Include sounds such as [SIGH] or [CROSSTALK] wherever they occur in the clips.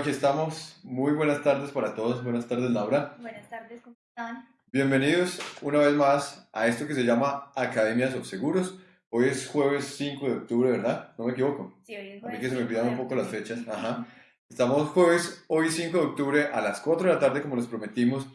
Aquí estamos. Muy buenas tardes para todos. Buenas tardes, Laura. Buenas tardes, ¿cómo están? Bienvenidos una vez más a esto que se llama Academias of Seguros. Hoy es jueves 5 de octubre, ¿verdad? ¿No me equivoco? Sí, hoy es A mí jueves que se me 5 olvidan de un poco las fechas. Ajá. Estamos jueves, hoy 5 de octubre a las 4 de la tarde, como les prometimos.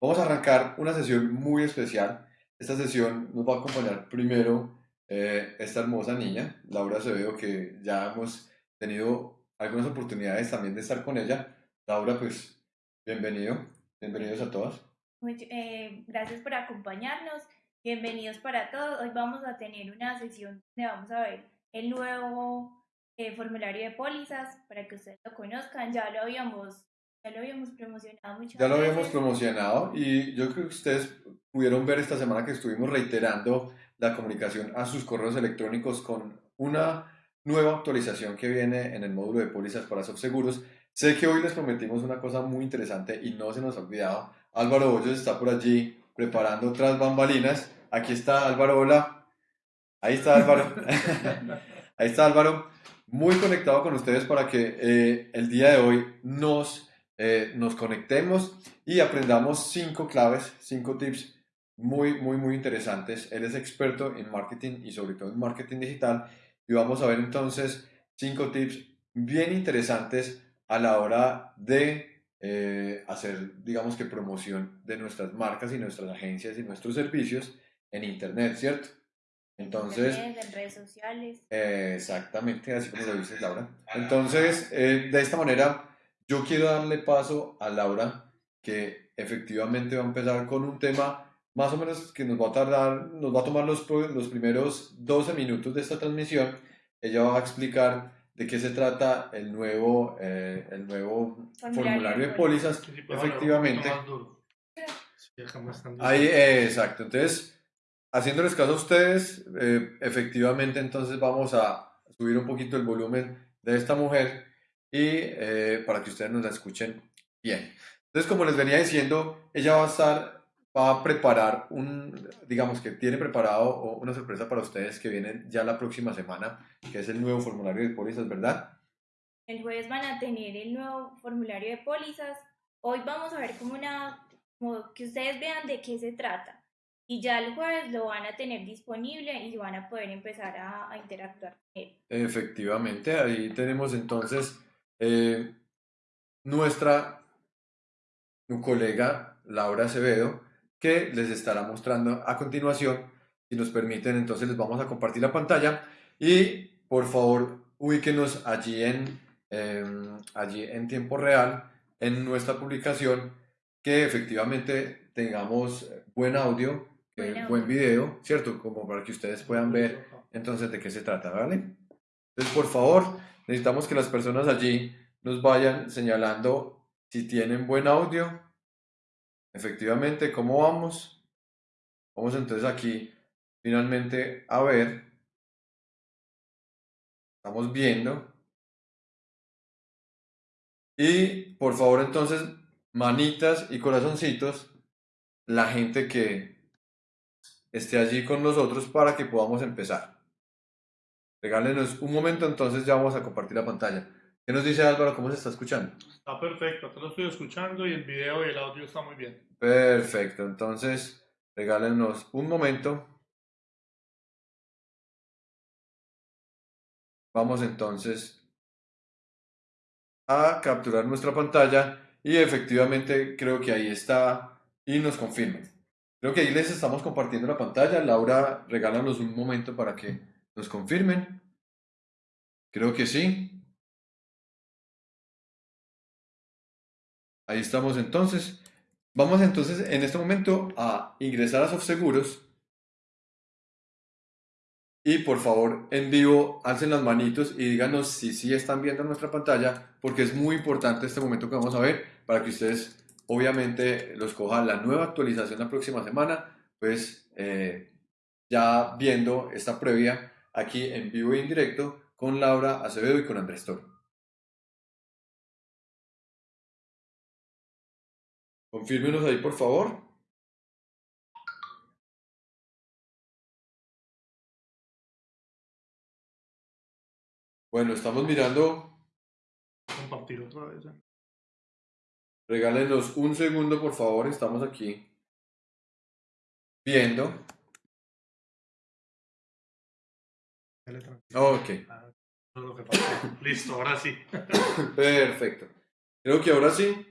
Vamos a arrancar una sesión muy especial. Esta sesión nos va a acompañar primero eh, esta hermosa niña, Laura Acevedo, que ya hemos tenido algunas oportunidades también de estar con ella. Laura, pues, bienvenido. Bienvenidos a todas. Eh, gracias por acompañarnos. Bienvenidos para todos. Hoy vamos a tener una sesión donde vamos a ver el nuevo eh, formulario de pólizas para que ustedes lo conozcan. Ya lo habíamos, ya lo habíamos promocionado muchas Ya lo habíamos promocionado y yo creo que ustedes pudieron ver esta semana que estuvimos reiterando la comunicación a sus correos electrónicos con una nueva actualización que viene en el módulo de pólizas para subseguros. Sé que hoy les prometimos una cosa muy interesante y no se nos ha olvidado. Álvaro Hoyos está por allí preparando otras bambalinas. Aquí está Álvaro, hola. Ahí está Álvaro. [LAUGHS] Ahí está Álvaro, muy conectado con ustedes para que eh, el día de hoy nos, eh, nos conectemos y aprendamos cinco claves, cinco tips muy, muy, muy interesantes. Él es experto en marketing y sobre todo en marketing digital y vamos a ver entonces cinco tips bien interesantes a la hora de eh, hacer, digamos que promoción de nuestras marcas y nuestras agencias y nuestros servicios en Internet, ¿cierto? Entonces, Internet, en redes sociales. eh, exactamente, así como lo dices, Laura. Entonces, eh, de esta manera, yo quiero darle paso a Laura, que efectivamente va a empezar con un tema más o menos que nos va a tardar, nos va a tomar los, los primeros 12 minutos de esta transmisión. Ella va a explicar de qué se trata el nuevo, eh, el nuevo Formulario formulario, de de pólizas. Sí, sí, Efectivamente. Sí, Ahí, eh, exacto. Entonces, haciéndoles caso a ustedes, eh, efectivamente, entonces vamos a subir un poquito el volumen de esta mujer y eh, para que ustedes nos la escuchen bien. Entonces, como les venía diciendo, ella va a estar, va a preparar un, digamos que tiene preparado una sorpresa para ustedes que viene ya la próxima semana, que es el nuevo formulario de pólizas, ¿verdad? El jueves van a tener el nuevo formulario de pólizas. Hoy vamos a ver como una, como que ustedes vean de qué se trata. Y ya el jueves lo van a tener disponible y van a poder empezar a, a interactuar con él. Efectivamente, ahí tenemos entonces eh, nuestra colega Laura Acevedo que les estará mostrando a continuación. Si nos permiten, entonces les vamos a compartir la pantalla y por favor ubíquenos allí en, em, allí en tiempo real en nuestra publicación que efectivamente tengamos buen audio, que Buen buen video, ¿cierto? Como para que ustedes puedan ver entonces, ¿de qué se trata, vale? Entonces, por favor, necesitamos que las personas allí nos vayan señalando si tienen buen audio. Efectivamente, ¿cómo vamos? Vamos entonces aquí finalmente a ver. Estamos viendo. Y por favor, entonces, manitas y corazoncitos, la gente que esté allí con nosotros para que podamos empezar. Regálenos un momento, entonces ya vamos a compartir la pantalla. ¿Qué nos dice Álvaro? ¿Cómo se está escuchando? Está perfecto, acá lo estoy escuchando y el video y el audio está muy bien. Perfecto, entonces regálenos un momento. Vamos entonces a capturar nuestra pantalla y efectivamente creo que ahí está y nos confirmen. Creo que ahí les estamos compartiendo la pantalla. Laura, regálanos un momento para que nos confirmen. Creo que sí. Ahí estamos entonces. Vamos entonces en este momento a ingresar a SoftSeguros. Y por favor, en vivo, alcen las manitos y díganos si sí están viendo nuestra pantalla, porque es muy importante este momento que vamos a ver para que ustedes, obviamente, los cojan la nueva actualización la próxima semana, pues eh, ya viendo esta previa aquí en vivo y en directo con Laura Acevedo y con Andrés Toro. Confírmenos ahí, por favor. Bueno, estamos mirando compartir otra vez. Regálenos un segundo, por favor. Estamos aquí viendo. Ok. Ah. Listo, ahora sí. [LAUGHS] Perfecto. Creo que ahora sí.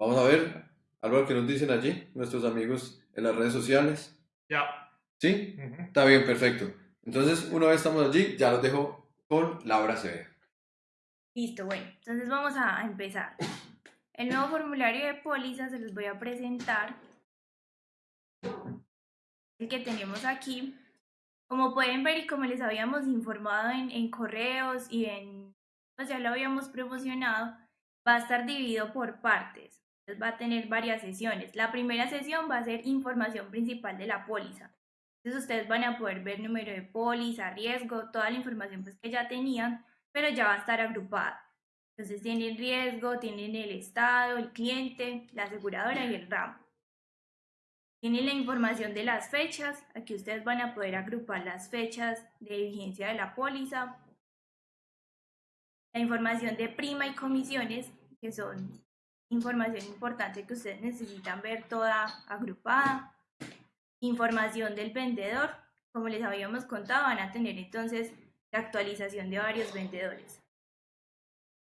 Vamos a ver algo que nos dicen allí, nuestros amigos en las redes sociales. Ya. ¿Sí? Está bien, perfecto. Entonces, una vez estamos allí, ya los dejo con Laura Acevedo. Listo, bueno, entonces vamos a a empezar. El nuevo formulario de póliza se los voy a presentar. El que tenemos aquí. Como pueden ver y como les habíamos informado en, en correos y en, pues ya lo habíamos promocionado, va a estar dividido por partes. Va a tener varias sesiones. La primera sesión va a ser información principal de la póliza. Entonces ustedes van a poder ver número de póliza, riesgo, toda la información pues que ya tenían, pero ya va a estar agrupada. Entonces tienen riesgo, tienen el estado, el cliente, la aseguradora y el ramo. Tienen la información de las fechas, aquí ustedes van a poder agrupar las fechas de vigencia de la póliza. La información de prima y comisiones, que son información importante que ustedes necesitan ver toda agrupada. Información del vendedor, como les habíamos contado, van a tener entonces la actualización de varios vendedores.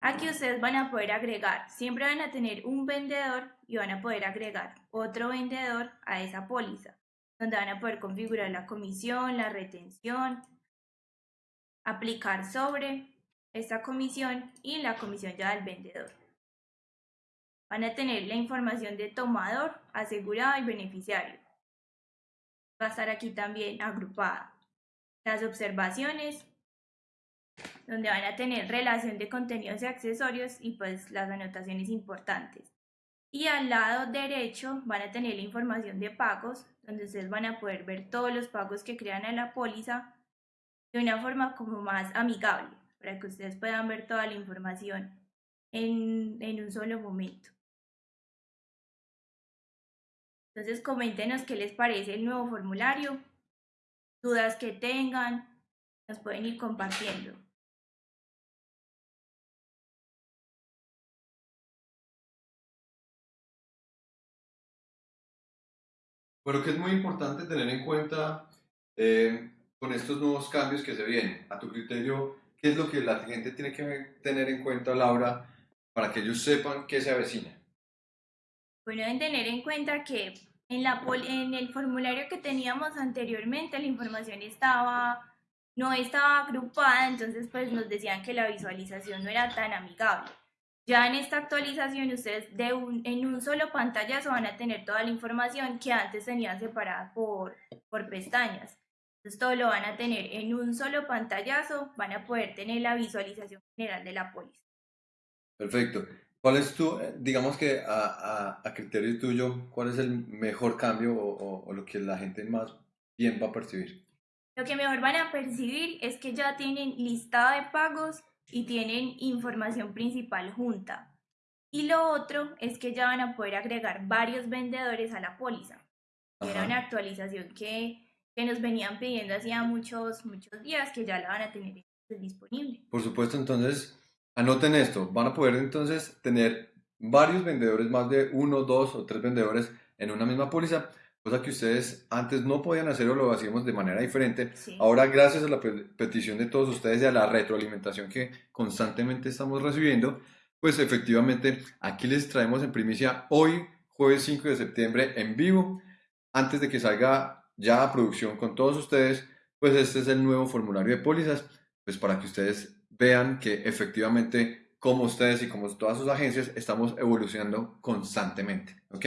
Aquí ustedes van a poder agregar, siempre van a tener un vendedor y van a poder agregar otro vendedor a esa póliza, donde van a poder configurar la comisión, la retención, aplicar sobre esta comisión y la comisión ya del vendedor. Van a tener la información de tomador, asegurado y beneficiario. Va a estar aquí también agrupada. Las observaciones, donde van a tener relación de contenidos y accesorios y pues las anotaciones importantes. Y al lado derecho van a tener la información de pagos, donde ustedes van a poder ver todos los pagos que crean a la póliza de una forma como más amigable, para que ustedes puedan ver toda la información en, en un solo momento. Entonces coméntenos qué les parece el nuevo formulario, dudas que tengan, nos pueden ir compartiendo. Bueno, que es muy importante tener en cuenta eh, con estos nuevos cambios que se vienen. A tu criterio, ¿qué es lo que la gente tiene que tener en cuenta, Laura, para que ellos sepan qué se avecina? Bueno, deben tener en cuenta que en, la en el formulario que teníamos anteriormente la información estaba, no estaba agrupada, entonces pues nos decían que la visualización no era tan amigable. Ya en esta actualización ustedes de un, en un solo pantallazo van a tener toda la información que antes tenían separada por, por pestañas. Entonces todo lo van a tener en un solo pantallazo, van a poder tener la visualización general de la póliza. Perfecto. ¿Cuál es tu, eh, digamos que a, a- a criterio tuyo, cuál es el mejor cambio o, o- o lo que la gente más bien va a percibir? Lo que mejor van a percibir es que ya tienen listado de pagos y tienen información principal junta. Y lo otro es que ya van a poder agregar varios vendedores a la póliza. que Era una actualización que, que nos venían pidiendo hacía muchos, muchos días que ya la van a tener disponible. Por supuesto, entonces, anoten esto. Van a poder entonces tener varios vendedores, más de uno, dos o tres vendedores en una misma póliza, cosa que ustedes antes no podían hacer o lo hacíamos de manera diferente. Sí. Ahora, gracias a la pe- petición de todos ustedes y a la retroalimentación que constantemente estamos recibiendo, pues efectivamente aquí les traemos en primicia hoy, jueves 5 de septiembre, en vivo, antes de que salga ya a producción con todos ustedes, pues este es el nuevo formulario de pólizas, pues para que ustedes vean que efectivamente como ustedes y como todas sus agencias estamos evolucionando constantemente, ¿ok?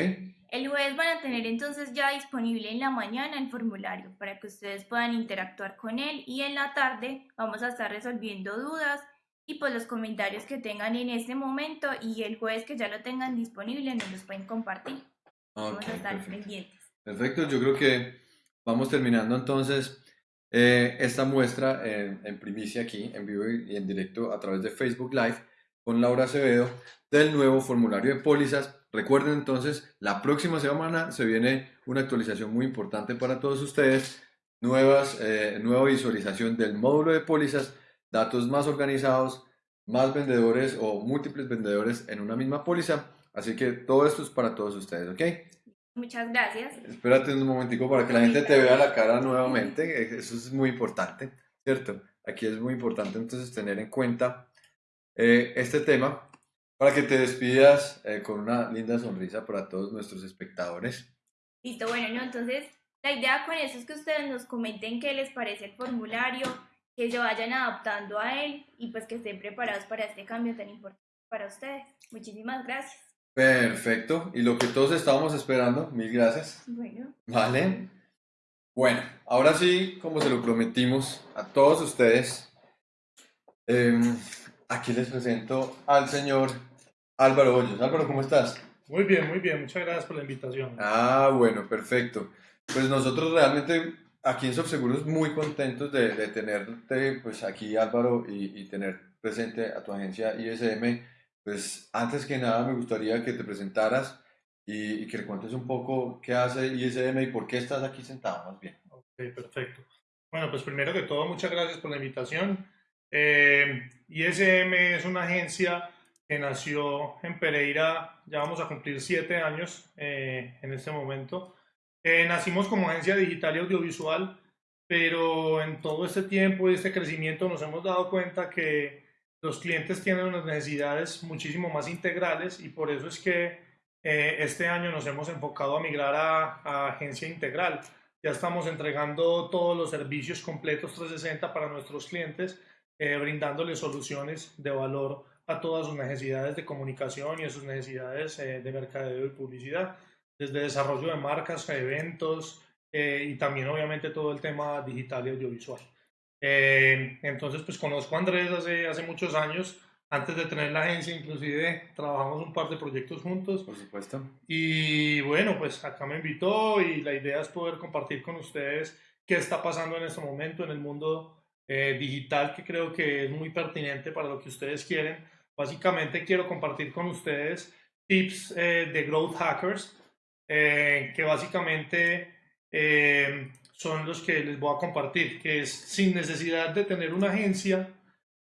El jueves van a tener entonces ya disponible en la mañana el formulario para que ustedes puedan interactuar con él y en la tarde vamos a estar resolviendo dudas y pues los comentarios que tengan en este momento y el jueves que ya lo tengan disponible nos los pueden compartir. Vamos Ok, a estar perfecto. pendientes. Perfecto, yo creo que vamos terminando entonces eh, esta muestra en, primicia aquí, en vivo y y en directo a través de Facebook Live con Laura Acevedo del nuevo formulario de pólizas. Recuerden entonces, la próxima semana se viene una actualización muy importante para todos ustedes, nuevas, eh, nueva visualización del módulo de pólizas, datos más organizados, más vendedores o múltiples vendedores en una misma póliza. Así que todo esto es para todos ustedes, ¿ok? Muchas gracias. Espérate un momentico para que la gente te vea la cara nuevamente. Eso es muy importante, ¿cierto? Aquí es muy importante entonces tener en cuenta eh, este tema para que te despidas eh, con una linda sonrisa para todos nuestros espectadores. Listo, bueno, ¿no? entonces la idea con eso es que ustedes nos comenten qué les parece el formulario, que se vayan adaptando a él y pues que estén preparados para este cambio tan importante para ustedes. Muchísimas gracias. Perfecto. Y lo que todos estábamos esperando, mil gracias. Bueno. Vale. Bueno, ahora sí, como se lo prometimos a todos ustedes, em, aquí les presento al señor Álvaro Hoyos. Álvaro, ¿cómo estás? Muy bien, muy bien. Muchas gracias por la invitación. Ah, bueno, perfecto. Pues nosotros realmente aquí en Subseguros muy contentos de, de tenerte pues aquí Álvaro y, y tener presente a tu agencia ISM pues antes que nada me gustaría que te presentaras y, que le cuentes un poco qué hace ISM y por qué estás aquí sentado más bien. Ok, perfecto. Bueno, pues primero que todo, muchas gracias por la invitación. Eh, ISM es una agencia que nació en Pereira, ya vamos a cumplir siete años eh, en este momento. Eh, nacimos como agencia digital y audiovisual, pero en todo este tiempo y este crecimiento nos hemos dado cuenta que los clientes tienen unas necesidades muchísimo más integrales y por eso es que eh, este año nos hemos enfocado a migrar a, agencia integral. Ya estamos entregando todos los servicios completos 360 para nuestros clientes, eh, brindándoles soluciones de valor a todas sus necesidades de comunicación y a sus necesidades eh, de mercadeo y publicidad, desde desarrollo de marcas, eventos y también obviamente todo el tema digital y audiovisual. Eh, entonces, pues conozco a Andrés hace, hace muchos años. Antes de tener la agencia, inclusive trabajamos un par de proyectos juntos. Por supuesto. Y bueno, pues acá me invitó y la idea es poder compartir con ustedes qué está pasando en este momento en el mundo eh, digital, que creo que es muy pertinente para lo que ustedes quieren. Básicamente quiero compartir con ustedes tips eh, de growth hackers, que básicamente son los que les voy a compartir, que es sin necesidad de tener una agencia,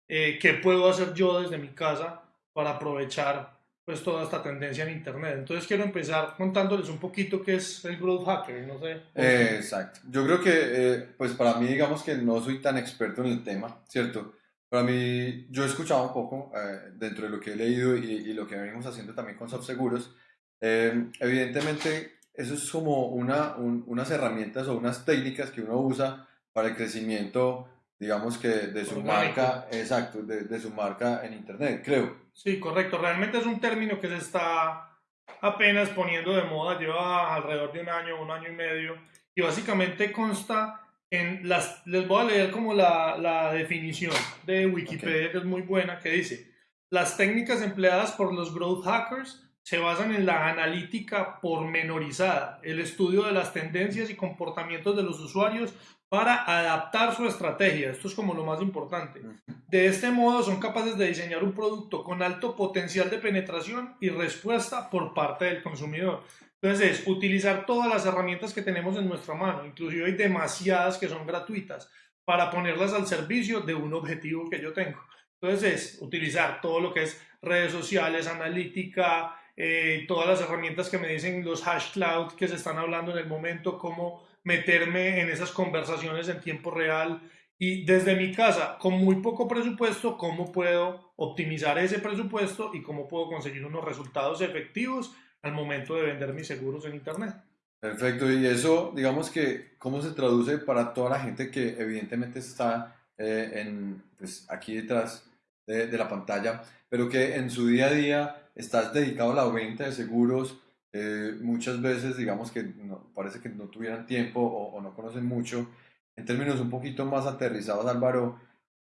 eh, ¿qué puedo hacer yo desde mi casa para aprovechar pues toda esta tendencia en Internet? Entonces quiero empezar contándoles un poquito qué es el Growth Hacker, no sé. Eh, exacto. Yo creo que, eh, pues para mí, digamos que no soy tan experto en el tema, ¿cierto? Para mí, yo he escuchado un poco dentro de lo que he leído y, y, lo que venimos haciendo también con Softseguros. evidentemente, eso es como una, unas herramientas o unas técnicas que uno usa para el crecimiento, digamos que de su marca, exacto, de, de, su marca en Internet, creo. Sí, correcto. Realmente es un término que se está apenas poniendo de moda, lleva alrededor de un año, un año y medio, y básicamente consta en las, les voy a leer como la, la definición de Wikipedia, que es muy buena, que dice, las técnicas empleadas por los growth hackers se basan en la analítica pormenorizada, el estudio de las tendencias y comportamientos de los usuarios para adaptar su estrategia. Esto es como lo más importante. De este modo son capaces de diseñar un producto con alto potencial de penetración y respuesta por parte del consumidor. Entonces es utilizar todas las herramientas que tenemos en nuestra mano, inclusive hay demasiadas que son gratuitas, para ponerlas al servicio de un objetivo que yo tengo. Entonces es utilizar todo lo que es redes sociales, analítica, eh, todas las herramientas que me dicen los hash cloud que se están hablando en el momento, cómo meterme en esas conversaciones en tiempo real y desde mi casa, con muy poco presupuesto, cómo puedo optimizar ese presupuesto y cómo puedo conseguir unos resultados efectivos al momento de vender mis seguros en Internet. Perfecto, y eso, digamos que, ¿cómo se traduce para toda la gente que evidentemente está eh, en, pues, aquí detrás de, de la pantalla, pero que en su día a día estás dedicado a la venta de seguros, eh, muchas veces digamos que no, parece que no tuvieran tiempo o, no conocen mucho. En términos un poquito más aterrizados, Álvaro,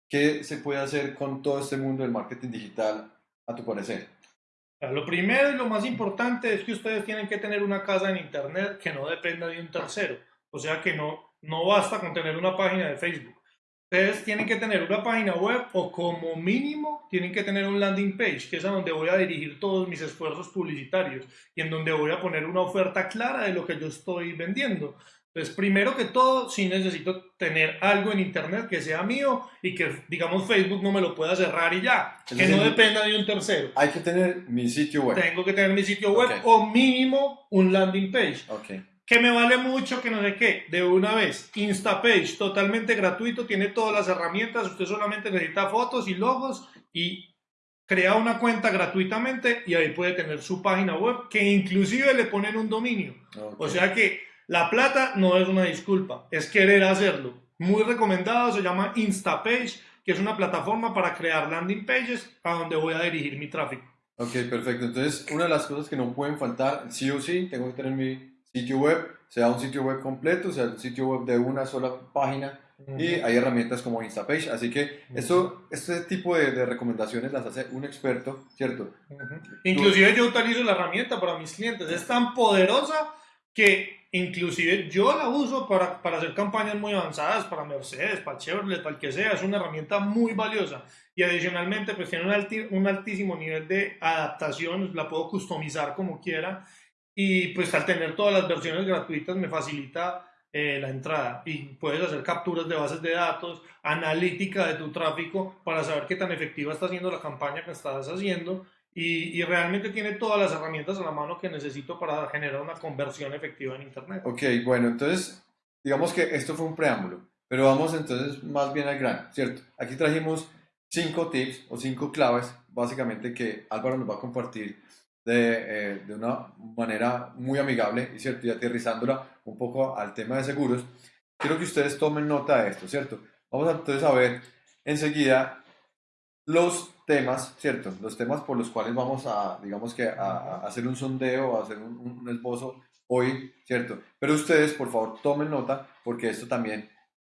¿qué se puede hacer con todo este mundo del marketing digital a tu parecer? Lo primero y lo más importante es que ustedes tienen que tener una casa en Internet que no dependa de un tercero. O sea que no, no basta con tener una página de Facebook. Ustedes tienen que tener una página web o como mínimo tienen que tener un landing page, que es a donde voy a dirigir todos mis esfuerzos publicitarios y en donde voy a poner una oferta clara de lo que yo estoy vendiendo. Entonces, primero que todo, sí necesito tener algo en Internet que sea mío y que, digamos, Facebook no me lo pueda cerrar y ya, Es que no dependa de un tercero. Hay que tener mi sitio web. Tengo que tener mi sitio web o mínimo un landing page. Ok. Que me vale mucho, que no sé qué. De una vez, Instapage, totalmente gratuito, tiene todas las herramientas. Usted solamente necesita fotos y logos y crea una cuenta gratuitamente y ahí puede tener su página web que inclusive le ponen un dominio. O sea que la plata no es una disculpa, es querer hacerlo. Muy recomendado, se llama Instapage, que es una plataforma para crear landing pages a donde voy a dirigir mi tráfico. Ok, perfecto. Entonces, una de las cosas que no pueden faltar, sí o sí, tengo que tener mi sitio web, sea un sitio web completo, sea un sitio web de una sola página, y hay herramientas como Instapage. Así que esto, este tipo de, de recomendaciones las hace un experto, ¿cierto? Ujú. Inclusive yo utilizo la herramienta para mis clientes. Es tan poderosa que inclusive yo la uso para, para hacer campañas muy avanzadas, para Mercedes, para Chevrolet, para el que sea. Es una herramienta muy valiosa. Y adicionalmente pues tiene un, alti- un altísimo nivel de adaptación. La puedo customizar como quiera. Y pues al tener todas las versiones gratuitas me facilita eh, la entrada y puedes hacer capturas de bases de datos, analítica de tu tráfico para saber qué tan efectiva está siendo la campaña que estás haciendo y, y realmente tiene todas las herramientas a la mano que necesito para generar una conversión efectiva en Internet. Ok, bueno, entonces, digamos que esto fue un preámbulo, pero vamos entonces más bien al grano, ¿cierto? Aquí trajimos cinco tips o cinco claves, básicamente, que Álvaro nos va a compartir de, eh, de una manera muy amigable, y ¿cierto? Y aterrizándola un poco al tema de seguros. Quiero que ustedes tomen nota de esto, ¿cierto? Vamos entonces a ver enseguida los temas, ¿cierto? Los temas por los cuales vamos a, digamos que, a, a hacer un sondeo, a hacer un, un esbozo hoy, ¿cierto? Pero ustedes, por favor, tomen nota, porque esto también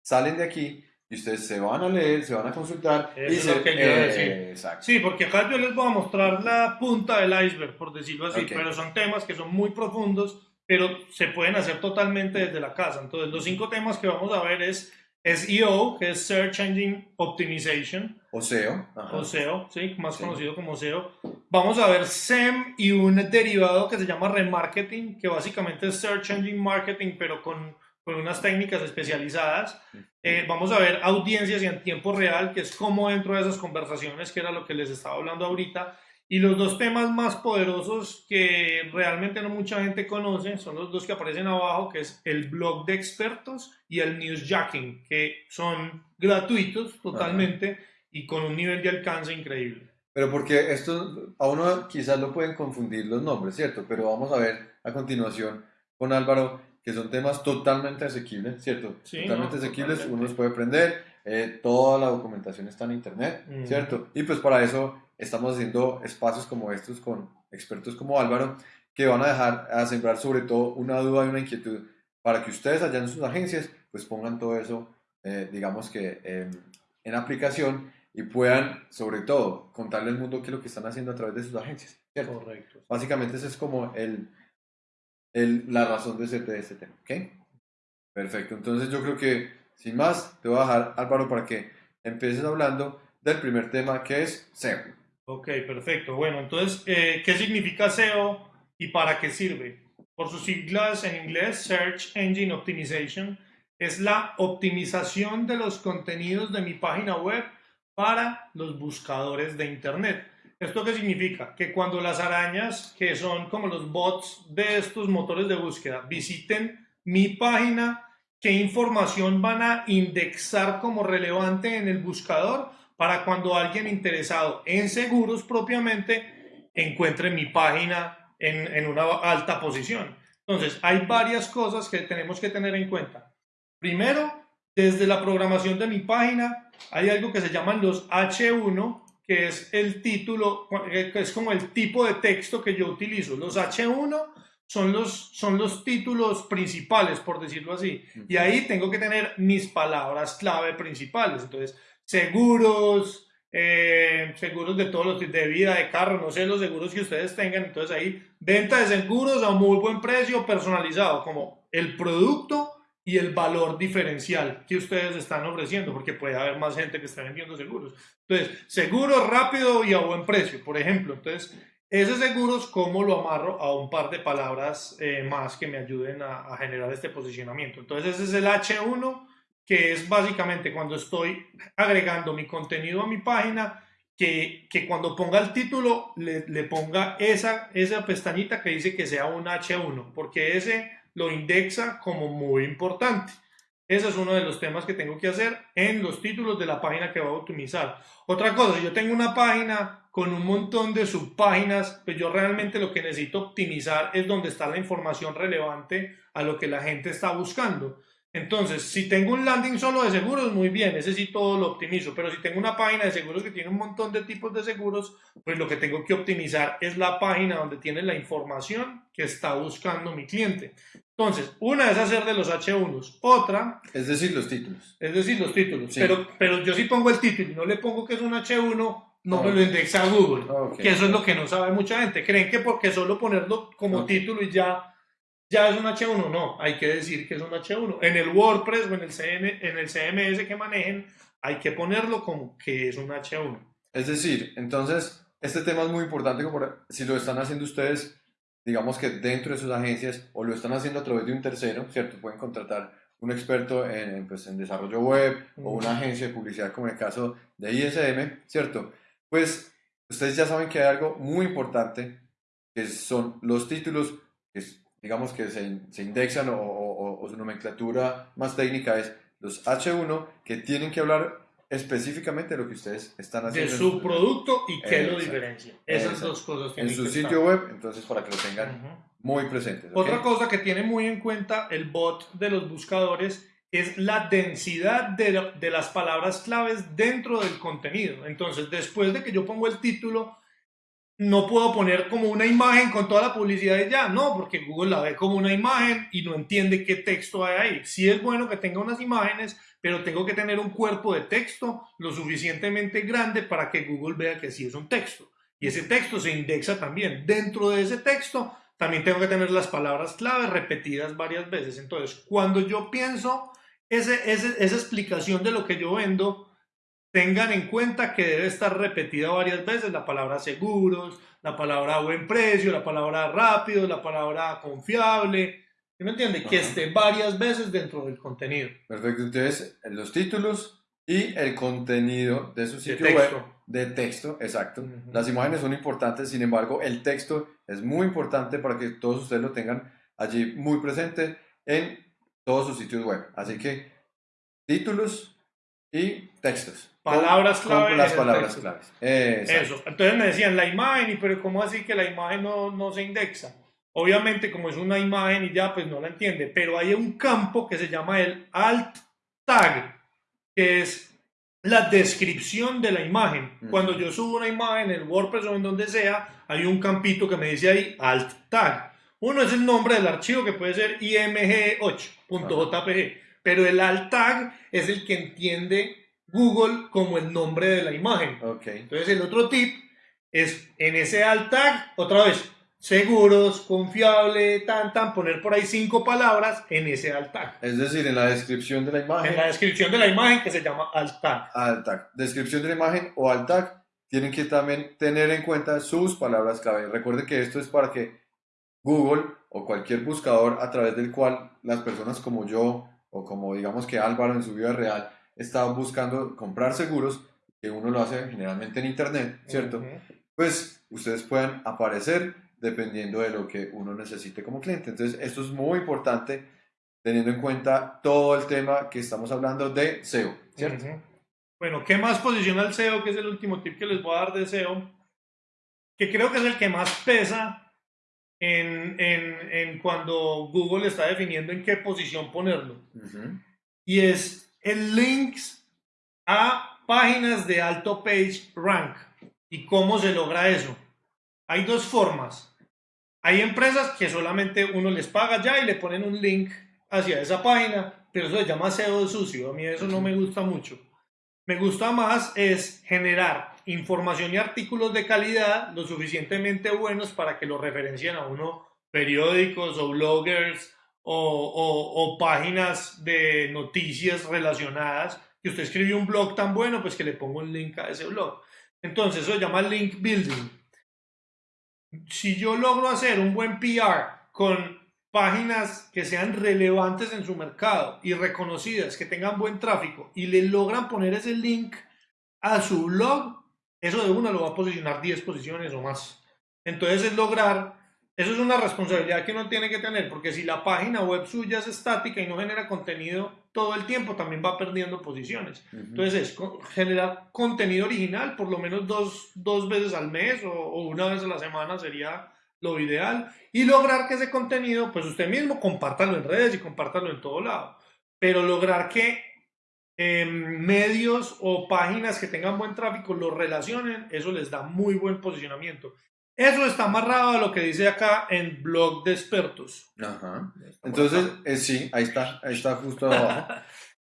salen de aquí y ustedes se van a leer, se van a consultar. Eso y es se- lo que yo a decir. Exacto. Sí, porque acá yo les voy a mostrar la punta del iceberg, por decirlo así, Ok. pero son temas que son muy profundos, pero se pueden hacer totalmente desde la casa. Entonces, los cinco temas que vamos a ver es SEO, que es Search Engine Optimization, O SEO. ajá. o SEO, ¿sí? más Sí. conocido como SEO. Vamos a ver SEM y un derivado que se llama remarketing, que básicamente es Search Engine Marketing, pero con, con unas técnicas especializadas. Eh, vamos a ver audiencias y en tiempo real, que es cómo dentro de esas conversaciones, que era lo que les estaba hablando ahorita. Y los dos temas más poderosos que realmente no mucha gente conoce son los dos que aparecen abajo, que es el blog de expertos y el newsjacking, que son gratuitos totalmente y con un nivel de alcance increíble. Pero porque esto, a uno quizás lo pueden confundir los nombres, ¿cierto? Pero vamos a ver a continuación con Álvaro que son temas totalmente asequibles, ¿cierto? Sí, totalmente no, asequibles, totalmente. uno los puede aprender, eh, toda la documentación está en internet, Ujú. ¿cierto? Y pues para eso estamos haciendo espacios como estos con expertos como Álvaro que van a dejar a sembrar sobre todo una duda y una inquietud para que ustedes allá en sus agencias pues pongan todo eso, eh, digamos que eh, en aplicación y puedan sobre todo contarle al mundo qué es lo que están haciendo a través de sus agencias, ¿cierto? Correcto. Básicamente esa es como el, la razón de ser de este tema, ¿ok? Perfecto, entonces yo creo que sin más te voy a dejar Álvaro para que empieces hablando del primer tema que es SEO. Ok, perfecto. Bueno, entonces, eh, ¿qué significa SEO y para qué sirve? Por sus siglas en inglés, Search Engine Optimization, es la optimización de los contenidos de mi página web para los buscadores de Internet. ¿Esto qué significa? Que cuando las arañas, que son como los bots de estos motores de búsqueda, visiten mi página, ¿qué información van a indexar como relevante en el buscador? para cuando alguien interesado en seguros propiamente encuentre mi página en, en una alta posición. Entonces, hay varias cosas que tenemos que tener en cuenta. Primero, desde la programación de mi página, hay algo que se llaman los H1, que es el título, que es como el tipo de texto que yo utilizo. Los H1 son los, son los títulos principales, por decirlo así. Y ahí tengo que tener mis palabras clave principales. Entonces, seguros, eh, seguros de todos los de vida, de carro, no sé, los seguros que ustedes tengan. Entonces ahí, venta de seguros a muy buen precio, personalizado, como el producto y el valor diferencial que ustedes están ofreciendo, porque puede haber más gente que esté vendiendo seguros. Entonces, seguro, rápido y a buen precio, por ejemplo. Entonces, ese seguros, ¿cómo lo amarro a un par de palabras eh, más que me ayuden a, a, generar este posicionamiento? Entonces ese es el H1, que es básicamente cuando estoy agregando mi contenido a mi página, que, que cuando ponga el título le, le, ponga esa, esa pestañita que dice que sea un H1, porque ese lo indexa como muy importante. Ese es uno de los temas que tengo que hacer en los títulos de la página que voy a optimizar. Otra cosa, yo tengo una página con un montón de subpáginas, pues yo realmente lo que necesito optimizar es donde está la información relevante a lo que la gente está buscando. Entonces, si tengo un landing solo de seguros, muy bien, ese sí todo lo optimizo, pero si tengo una página de seguros que tiene un montón de tipos de seguros, pues lo que tengo que optimizar es la página donde tiene la información que está buscando mi cliente. Entonces, una es hacer de los H1s, otra... Es decir, los títulos. Es decir, los títulos. Sí. Pero, pero yo sí pongo el título y no le pongo que es un H1, no okay. me lo indexa Google. Okay. Que eso es lo que no sabe mucha gente. Creen que porque solo ponerlo como okay. título y ya ya es un H1, no, hay que decir que es un H1. En el WordPress o en el, CN, en el CMS que manejen, hay que ponerlo como que es un H1. Es decir, entonces, este tema es muy importante, como si lo están haciendo ustedes, digamos que dentro de sus agencias, o lo están haciendo a través de un tercero, ¿cierto? Pueden contratar un experto en, pues, en desarrollo web o una agencia de publicidad como el caso de ISM, ¿cierto? Pues ustedes ya saben que hay algo muy importante, que son los títulos, que es digamos que se, se indexan o, o, o, su nomenclatura más técnica es los H1 que tienen que hablar específicamente lo que ustedes están haciendo. De su producto y qué lo diferencia. Esas Exacto. dos cosas. En su sitio web, entonces para que lo tengan uh -huh. muy presentes. ¿okay? Otra cosa que tiene muy en cuenta el bot de los buscadores es la densidad de, de las palabras claves dentro del contenido. Entonces, después de que yo pongo el título, no puedo poner como una imagen con toda la publicidad de ya, no, porque Google la ve como una imagen y no entiende qué texto hay ahí. Sí es bueno que tenga unas imágenes, pero tengo que tener un cuerpo de texto lo suficientemente grande para que Google vea que sí es un texto. Y ese texto se indexa también. Dentro de ese texto también tengo que tener las palabras clave repetidas varias veces. Entonces, cuando yo pienso ese, ese, esa explicación de lo que yo vendo, tengan en cuenta que debe estar repetida varias veces la palabra seguros, la palabra buen precio, la palabra rápido, la palabra confiable. ¿Sí me entiende? Ajá. Que esté varias veces dentro del contenido. Perfecto. Entonces, los títulos y el contenido de su sitio de web de texto, exacto. Uh -huh. Las imágenes son importantes, sin embargo, el texto es muy importante para que todos ustedes lo tengan allí muy presente en todos sus sitios web. Así que títulos y textos. Palabras claves. las palabras claves. Eso. Entonces me decían la imagen, pero ¿cómo así que la imagen no, no se indexa? Obviamente, como es una imagen y ya, pues no la entiende, pero hay un campo que se llama el alt tag, que es la descripción de la imagen. -huh. Cuando yo subo una imagen en el WordPress o en donde sea, hay un campito que me dice ahí alt tag. Uno es el nombre del archivo que puede ser img8.jpg, pero el alt tag es el que entiende Google como el nombre de la imagen. Okay. Entonces el otro tip es en ese alt tag, otra vez, seguros, confiable, tan, tan, poner por ahí cinco palabras en ese alt tag. Es decir, en la descripción de la imagen. En la descripción de la imagen que se llama alt tag. Alt tag. Descripción de la imagen o alt tag tienen que también tener en cuenta sus palabras clave. Recuerde que esto es para que Google o cualquier buscador a través del cual las personas como yo o como digamos que Álvaro en su vida real estaban buscando comprar seguros, que uno lo hace generalmente en internet, ¿cierto? Uh -huh. Pues ustedes pueden aparecer dependiendo de lo que uno necesite como cliente. Entonces, esto es muy importante teniendo en cuenta todo el tema que estamos hablando de SEO, ¿cierto? Uh -huh. Bueno, ¿qué más posiciona el SEO? Que es el último tip que les voy a dar de SEO, que creo que es el que más pesa en, en, en cuando Google está definiendo en qué posición ponerlo. Uh -huh. Y es el links a páginas de alto page rank. ¿Y cómo se logra eso? Hay dos formas. Hay empresas que solamente uno les paga ya y le ponen un link hacia esa página, pero eso se llama SEO sucio. A mí eso no me gusta mucho. Me gusta más es generar información y artículos de calidad lo suficientemente buenos para que lo referencien a uno periódicos o bloggers o, páginas de noticias relacionadas, que usted escribió un blog tan bueno, pues que le pongo un link a ese blog. Entonces, eso se llama link building. si yo logro hacer un buen PR con páginas que sean relevantes en su mercado y reconocidas, que tengan buen tráfico y le logran poner ese link a su blog, eso de una lo va a posicionar 10 posiciones o más. Entonces es lograr, eso es una responsabilidad que uno tiene que tener, porque si la página web suya es estática y no genera contenido todo el tiempo, también va perdiendo posiciones. Entonces es generar contenido original por lo menos dos, dos veces al mes o, o una vez a la semana sería lo ideal y lograr que ese contenido, pues usted mismo compártalo en redes y compártalo en todo lado, pero lograr que eh, medios o páginas que tengan buen tráfico lo relacionen, eso les da muy buen posicionamiento. Eso está amarrado a lo que dice acá en blog de expertos. Ajá. Entonces, eh, sí, ahí está, ahí está justo abajo. [LAUGHS]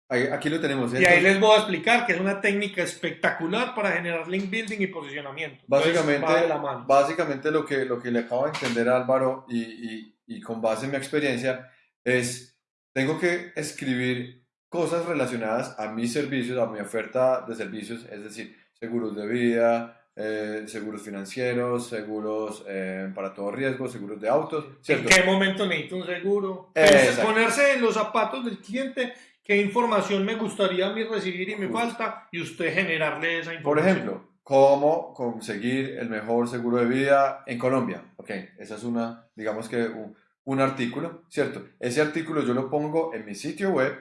Ahí- aquí lo tenemos. Y ahí les voy a explicar que es una técnica espectacular para generar link building y posicionamiento. Entonces, Básicamente, de la mano. básicamente lo que, lo que le acabo de entender a Álvaro y, y, y con base en mi experiencia es, tengo que escribir cosas relacionadas a mis servicios, a mi oferta de servicios, es decir, seguros de vida, eh, seguros financieros, seguros eh, para todo riesgo, seguros de autos, ¿En ¿cierto? qué momento necesito un seguro? Entonces, ponerse en los zapatos del cliente, qué información me gustaría a mí recibir y me Justo. falta, y usted generarle esa Por información. ejemplo, cómo conseguir el mejor seguro de vida en Colombia. Ok, esa es una, digamos que un, un artículo, ¿cierto? Ese artículo yo lo pongo en mi sitio web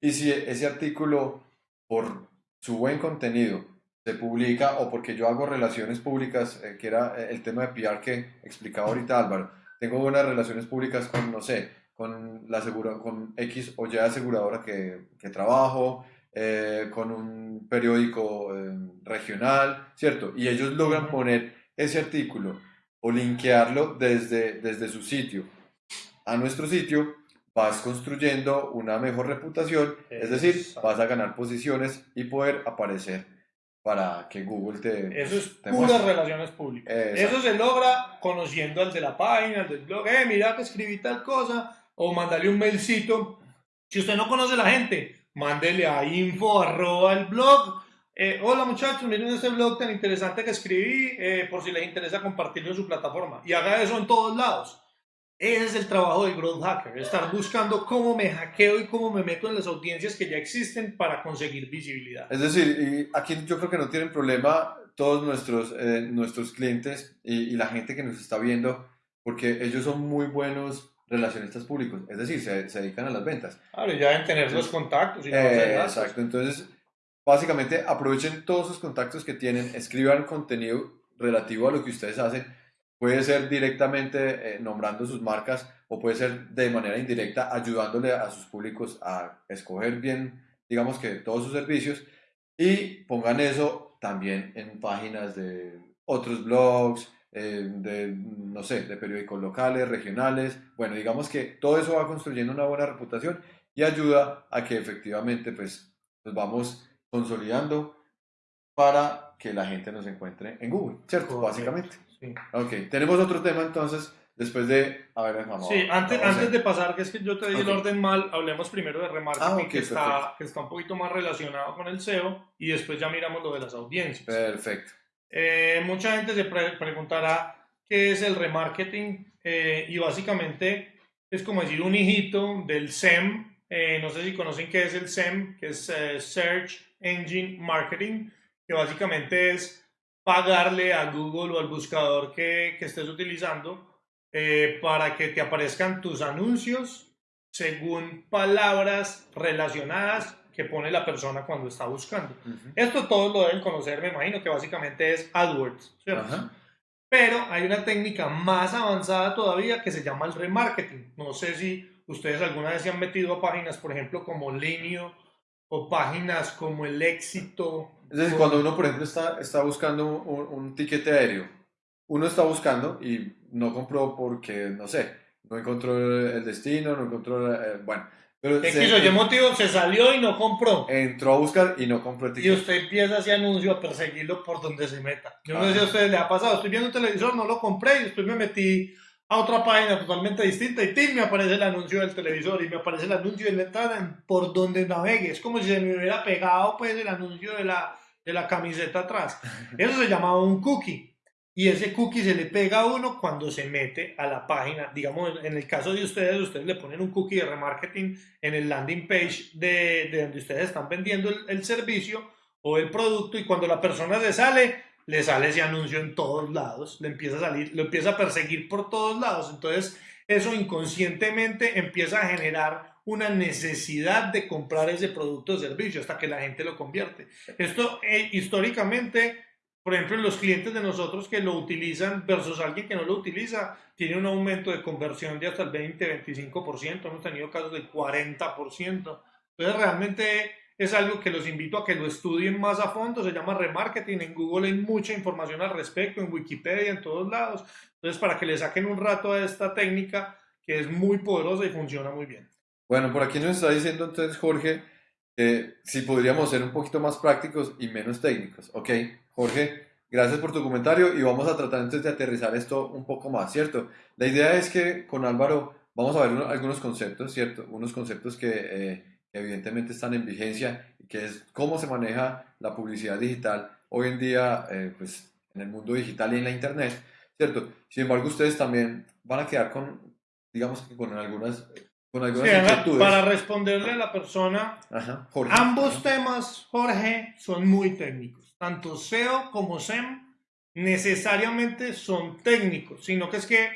y si ese artículo, por su buen contenido, se publica o porque yo hago relaciones públicas, eh, que era eh, el tema de PR que explicaba ahorita Álvaro, tengo buenas relaciones públicas con, no sé, con la asegura, con X o Y aseguradora que, que trabajo, eh, con un periódico eh, regional, ¿cierto? Y ellos logran poner ese artículo o linkearlo desde, desde su sitio a nuestro sitio, vas construyendo una mejor reputación, es decir, vas a ganar posiciones y poder aparecer para que Google te... Eso es te puras muestre. relaciones públicas. Exacto. Eso se logra conociendo al de la página, al del blog. Eh, mira que escribí tal cosa. O mandarle un mailcito. Si usted no conoce a la gente, mándele a info arroba el blog. Eh, Hola muchachos, miren este blog tan interesante que escribí. eh, por si les interesa compartirlo en su plataforma. Y haga eso en todos lados. Ese es el trabajo del growth hacker, estar buscando cómo me hackeo y cómo me meto en las audiencias que ya existen para conseguir visibilidad. Es decir, y aquí yo creo que no tienen problema todos nuestros, eh, nuestros clientes y, y la gente que nos está viendo, porque ellos son muy buenos relacionistas públicos, es decir, se, se dedican a las ventas. Claro, ya deben tener los contactos y Eh, exacto, entonces básicamente aprovechen todos sus contactos que tienen, escriban contenido relativo a lo que ustedes hacen, puede ser directamente eh, nombrando sus marcas o puede ser de manera indirecta ayudándole a sus públicos a escoger bien, digamos que todos sus servicios y pongan eso también en páginas de otros blogs, eh, de, no sé, de periódicos locales, regionales. Bueno, digamos que todo eso va construyendo una buena reputación y ayuda a que efectivamente pues nos vamos consolidando para que la gente nos encuentre en Google, ¿cierto? Básicamente. Sí, Ok, tenemos otro tema entonces, después de... A ver, vamos. Sí, antes, vamos a- antes de pasar, que es que yo te di el Ok. orden mal, hablemos primero de remarketing, Ah, ok, que, está, que está un poquito más relacionado con el SEO, y después ya miramos lo de las audiencias. Perfecto. Eh, mucha gente se pre- preguntará qué es el remarketing, eh, y básicamente es como decir un hijito del SEM. Eh, no sé si conocen qué es el SEM, que es eh, Search Engine Marketing, que básicamente es pagarle a Google o al buscador que, que estés utilizando eh, para que te aparezcan tus anuncios según palabras relacionadas que pone la persona cuando está buscando. Ujú. Esto todos lo deben conocer, me imagino que básicamente es AdWords, ¿cierto? Ajá. Pero hay una técnica más avanzada todavía que se llama el remarketing. No sé si ustedes alguna vez se han metido a páginas, por ejemplo, como Linio o páginas como El Éxito. Es decir, o- cuando uno, por ejemplo, está, está buscando un, un tiquete aéreo, uno está buscando y no compró porque, no sé, no encontró el destino, no encontró, eh, bueno, pero X se- o Y motivo se salió y no compró. entró a buscar y no compró el Y tiquete. usted empieza ese anuncio a perseguirlo por donde se meta. Yo no sé Ajá. si a ustedes les ha pasado. Estoy viendo un televisor, no lo compré y después me metí a otra página totalmente distinta y ¡tim! me aparece el anuncio del televisor y me aparece el anuncio de la entrada en- por donde navegue. Es como si se me hubiera pegado pues el anuncio de la, de la camiseta atrás. Eso se llama un cookie. y ese cookie se le pega a uno cuando se mete a la página. Digamos, en el caso de ustedes, ustedes le ponen un cookie de remarketing en el landing page de, de donde ustedes están vendiendo el, servicio o el producto y cuando la persona se sale, le sale ese anuncio en todos lados, le empieza a salir, lo empieza a perseguir por todos lados. Entonces, eso inconscientemente empieza a generar una necesidad de comprar ese producto o servicio hasta que la gente lo convierte. Esto eh, históricamente por ejemplo, los clientes de nosotros que lo utilizan versus alguien que no lo utiliza, tiene un aumento de conversión de hasta el 20-25%, hemos tenido casos de 40%. Entonces, realmente es algo que los invito a que lo estudien más a fondo, se llama remarketing, en Google hay mucha información al respecto, en Wikipedia, en todos lados. Entonces, para que le saquen un rato a esta técnica que es muy poderosa y funciona muy bien. Bueno, por aquí nos está diciendo entonces Jorge que si podríamos ser un poquito más prácticos y menos técnicos. Ok, Jorge, gracias por tu comentario y vamos a tratar entonces de aterrizar esto un poco más, ¿cierto? La idea es que con Álvaro vamos a ver algunos conceptos, ¿cierto? Unos conceptos que eh, evidentemente están en vigencia que es cómo se maneja la publicidad digital hoy en día, eh, pues en el mundo digital y en la internet, ¿cierto? Sin embargo, ustedes también van a quedar con, digamos que con algunas con algunas para responderle a la persona, ambos temas, Jorge, son muy técnicos. Tanto SEO como SEM necesariamente son técnicos, sino que es que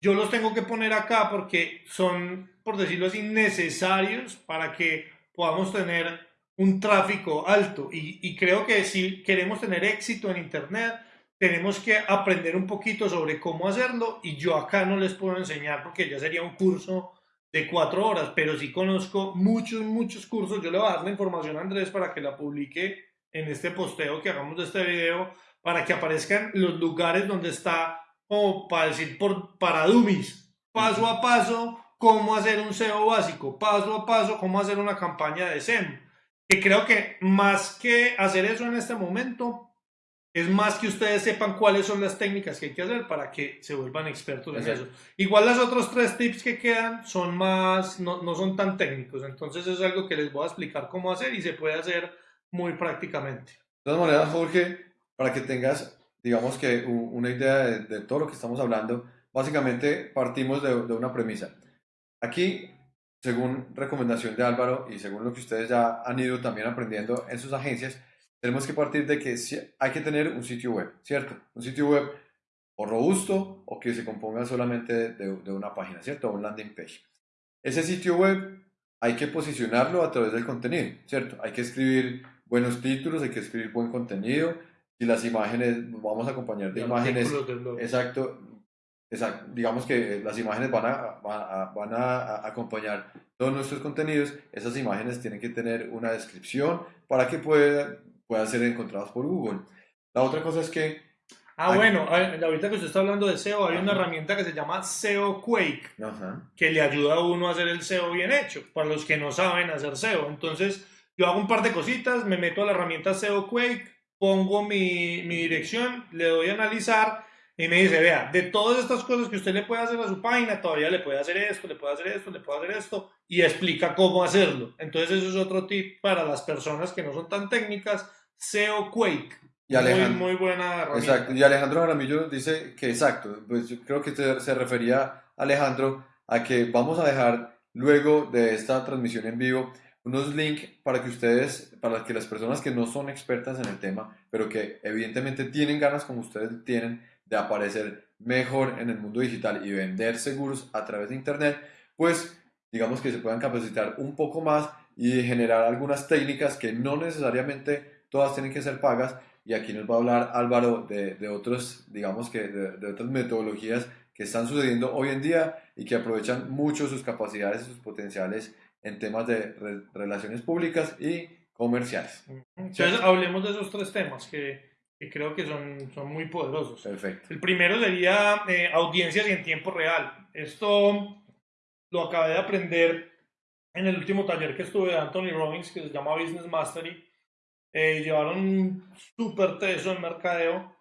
yo los tengo que poner acá porque son, por decirlo así, necesarios para que podamos tener un tráfico alto. Y, y creo que si queremos tener éxito en Internet, tenemos que aprender un poquito sobre cómo hacerlo y yo acá no les puedo enseñar porque ya sería un curso de cuatro horas, pero sí conozco muchos, muchos cursos. Yo le voy a dar la información a Andrés para que la publique en este posteo que hagamos de este video, para que aparezcan los lugares donde está, como para decir, por, para dummies, paso a paso, cómo hacer un SEO básico, paso a paso, cómo hacer una campaña de SEM. Que creo que más que hacer eso en este momento, es más que ustedes sepan cuáles son las técnicas que hay que hacer para que se vuelvan expertos en eso. Igual los otros tres tips que quedan son más, no, no, son tan técnicos, entonces es algo que les voy a explicar cómo hacer y se puede hacer muy prácticamente. De todas maneras, Jorge, para que tengas, digamos que una idea de, todo lo que estamos hablando, básicamente partimos de, de una premisa. Aquí, según recomendación de Álvaro y según lo que ustedes ya han ido también aprendiendo en sus agencias, tenemos que partir de que hay que tener un sitio web, ¿cierto? Un sitio web o robusto o que se componga solamente de, de una página, ¿cierto? Un landing page. Ese sitio web hay que posicionarlo a través del contenido, ¿cierto? Hay que escribir buenos títulos, hay que escribir buen contenido y las imágenes, vamos a acompañar de imágenes. Exacto, exacto, digamos que las imágenes van a, van a acompañar todos nuestros contenidos, esas imágenes tienen que tener una descripción para que pueda, puedan ser encontrados por Google. La otra cosa es que... Ah, bueno, ahorita que usted está hablando de SEO, hay una herramienta que se llama SEO Quake, que le ayuda a uno a hacer el SEO bien hecho, para los que no saben hacer SEO. Entonces, yo hago un par de cositas, me meto a la herramienta SEO Quake, pongo mi, mi dirección, le doy a analizar y me dice, vea, de todas estas cosas que usted le puede hacer a su página, todavía le puede hacer esto, le puede hacer esto, le puede hacer esto, y explica cómo hacerlo. Entonces eso es otro tip para las personas que no son tan técnicas, SEO Quake. Y Alejandro, muy, buena herramienta. Exacto, y Alejandro Jaramillo dice que exacto, pues yo creo que se refería Alejandro a que vamos a dejar luego de esta transmisión en vivo unos links para que ustedes, para que las personas que no son expertas en el tema, pero que evidentemente tienen ganas como ustedes tienen, de aparecer mejor en el mundo digital y vender seguros a través de Internet, pues digamos que se puedan capacitar un poco más y generar algunas técnicas que no necesariamente todas tienen que ser pagas. Y aquí nos va a hablar Álvaro de, de otros, digamos que de, otras metodologías que están sucediendo hoy en día y que aprovechan mucho sus capacidades y sus potenciales en temas de relaciones públicas y comerciales. Entonces, hablemos de esos tres temas que, que creo que son, son muy poderosos. Perfecto. El primero sería eh, audiencias y en tiempo real. Esto lo acabé de aprender en el último taller que estuve de Anthony Robbins, que se llama Business Mastery. Eh, llevaron un súper teso en mercadeo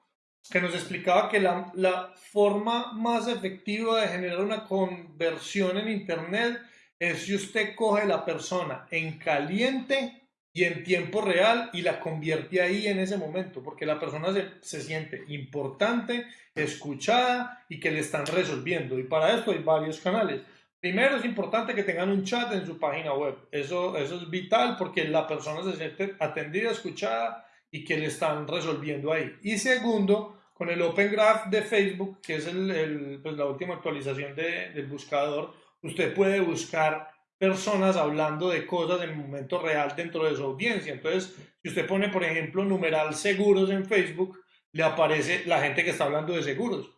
que nos explicaba que la, la forma más efectiva de generar una conversión en Internet es si usted coge la persona en caliente y en tiempo real y la convierte ahí en ese momento, porque la persona se, se, siente importante, escuchada y que le están resolviendo. Y para esto hay varios canales. Primero es importante que tengan un chat en su página web. Eso, eso es vital porque la persona se siente atendida, escuchada y que le están resolviendo ahí. Y segundo, con el Open Graph de Facebook, que es el, el, pues la última actualización de, del buscador, usted puede buscar personas hablando de cosas en momento real dentro de su audiencia. Entonces, si usted pone, por ejemplo, numeral seguros en Facebook, le aparece la gente que está hablando de seguros.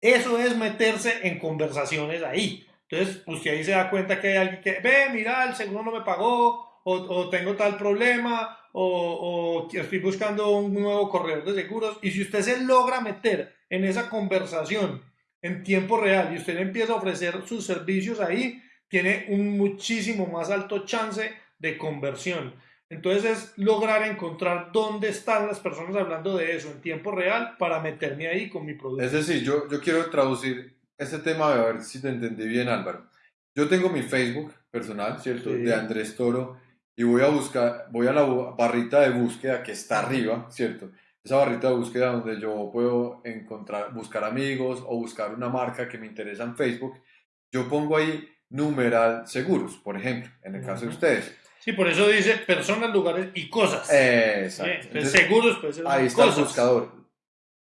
Eso es meterse en conversaciones ahí. Entonces, usted ahí se da cuenta que hay alguien que, ve, mira, el seguro no me pagó, o, o tengo tal problema, o, o, estoy buscando un nuevo corredor de seguros. Y si usted se logra meter en esa conversación en tiempo real y usted empieza a ofrecer sus servicios ahí, tiene un muchísimo más alto chance de conversión. Entonces es lograr encontrar dónde están las personas hablando de eso en tiempo real para meterme ahí con mi producto. Es decir, yo, yo quiero traducir este tema a ver si te entendí bien, Álvaro. Yo tengo mi Facebook personal, ¿cierto? Sí. De Andrés Toro y voy a buscar, voy a la barrita de búsqueda que está arriba, ¿cierto? Esa barrita de búsqueda donde yo puedo encontrar, buscar amigos o buscar una marca que me interesa en Facebook. Yo pongo ahí numeral seguros, por ejemplo, en el caso de ustedes. Sí, por eso dice personas, lugares y cosas. Exacto. Entonces, seguros, pues ahí está cosas. el buscador.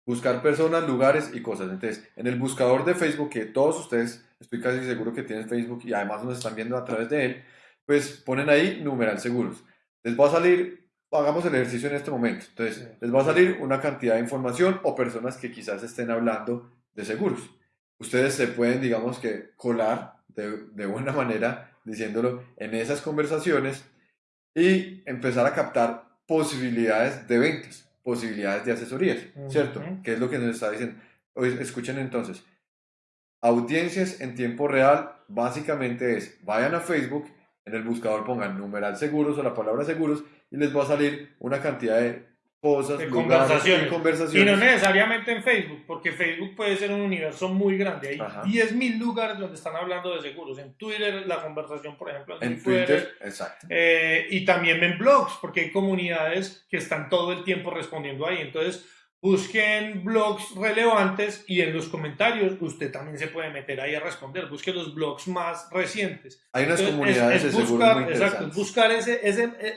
Buscar personas, lugares y cosas. Entonces, en el buscador de Facebook, que todos ustedes, estoy casi seguro que tienen Facebook y además nos están viendo a través de él, pues ponen ahí numeral seguros. Les va a salir, hagamos el ejercicio en este momento. Entonces, les va a salir una cantidad de información o personas que quizás estén hablando de seguros. Ustedes se pueden, digamos que, colar de, de, buena [LAUGHS] manera diciéndolo en esas conversaciones y empezar a captar posibilidades de ventas, posibilidades de asesorías, ¿cierto? Uh -huh. ¿Qué es lo que nos está diciendo? Escuchen entonces, audiencias en tiempo real básicamente es, vayan a Facebook, en el buscador pongan numeral seguros o la palabra seguros y les va a salir una cantidad de cosas, de lugares, conversaciones. y conversaciones. Y no necesariamente en Facebook, porque Facebook puede ser un universo muy grande. Hay Ajá. 10.000 lugares donde están hablando de seguros. En Twitter, la conversación, por ejemplo, en fuerte. Twitter, exacto. Eh, y también en blogs, porque hay comunidades que están todo el tiempo respondiendo ahí. Entonces, busquen blogs relevantes y en los comentarios usted también se puede meter ahí a responder. Busque los blogs más recientes. Hay unas Entonces, comunidades es, es de seguros buscar, muy exacto, es buscar ese, ese eh,